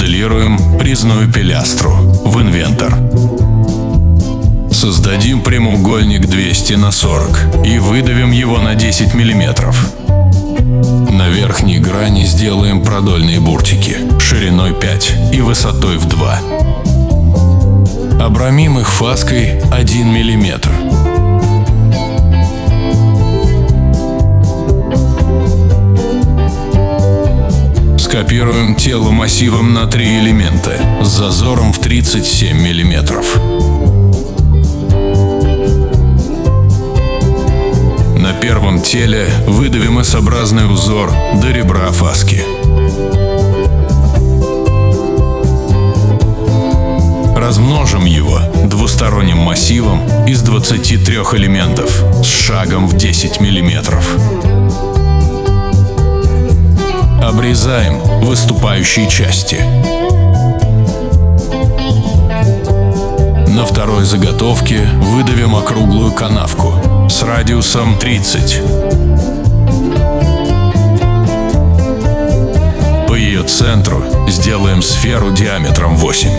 Смоделируем резную пилястру в инвентор. Создадим прямоугольник 200 на 40 и выдавим его на 10 миллиметров. На верхней грани сделаем продольные буртики шириной 5 и высотой в 2. Обрамим их фаской 1 миллиметр. Скопируем тело массивом на три элемента с зазором в 37 миллиметров. На первом теле выдавим S-образный узор до ребра фаски. Размножим его двусторонним массивом из 23 элементов с шагом в 10 миллиметров. Обрезаем выступающие части. На второй заготовке выдавим округлую канавку с радиусом 30. По ее центру сделаем сферу диаметром 8.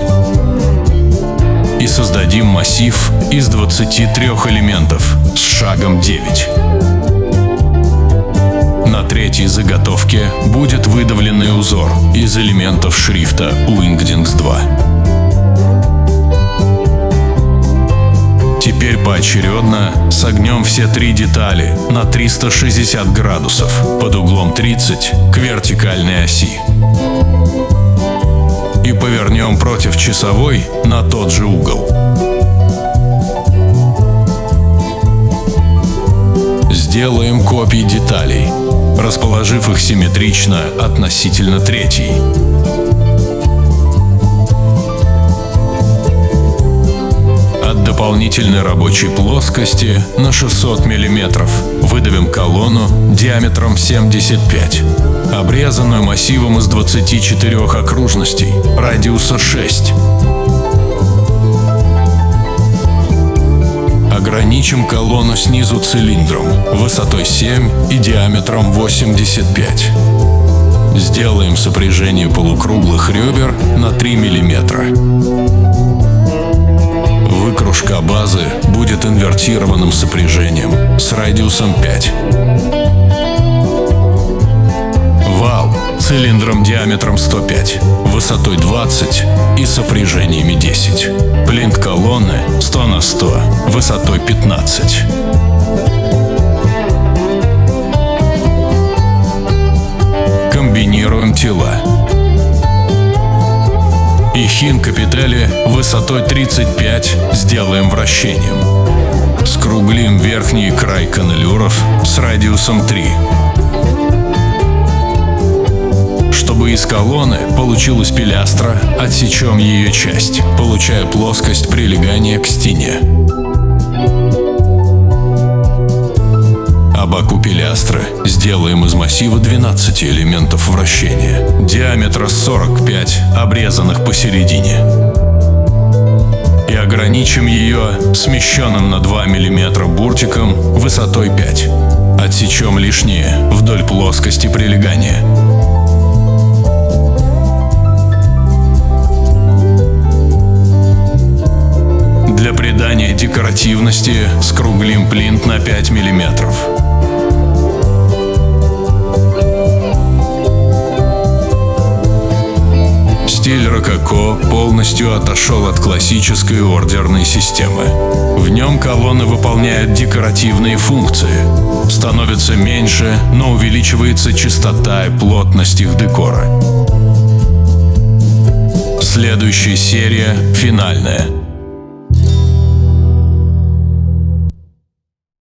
И создадим массив из 23 элементов с шагом 9. На третьей заготовке будет выдавленный узор из элементов шрифта Wingdings 2. Теперь поочередно согнем все три детали на 360 градусов под углом 30 к вертикальной оси. И повернем против часовой на тот же угол. Сделаем копии деталей, расположив их симметрично относительно третьей. дополнительной рабочей плоскости на 600 мм. Выдавим колонну диаметром 75 обрезанную массивом из 24 окружностей, радиуса 6. Ограничим колонну снизу цилиндром, высотой 7 и диаметром 85. Сделаем сопряжение полукруглых ребер на 3 мм. Выкружка базы будет инвертированным сопряжением с радиусом 5. Цилиндром диаметром 105, высотой 20 и сопряжениями 10. Плинт колонны 100 на 100, высотой 15. Комбинируем тела и хин капители высотой 35 сделаем вращением. Скруглим верхний край каналюров с радиусом 3. Чтобы из колонны получилась пилястра, отсечем ее часть, получая плоскость прилегания к стене. Абаку пилястры сделаем из массива 12 элементов вращения, диаметра 45, обрезанных посередине. И ограничим ее смещенным на 2 мм буртиком высотой 5. Отсечем лишнее вдоль плоскости прилегания. Придания декоративности скруглим плинт на 5 миллиметров. Стиль рококо полностью отошел от классической ордерной системы. В нем колонны выполняют декоративные функции. Становится меньше, но увеличивается частота и плотность их декора. Следующая серия – финальная –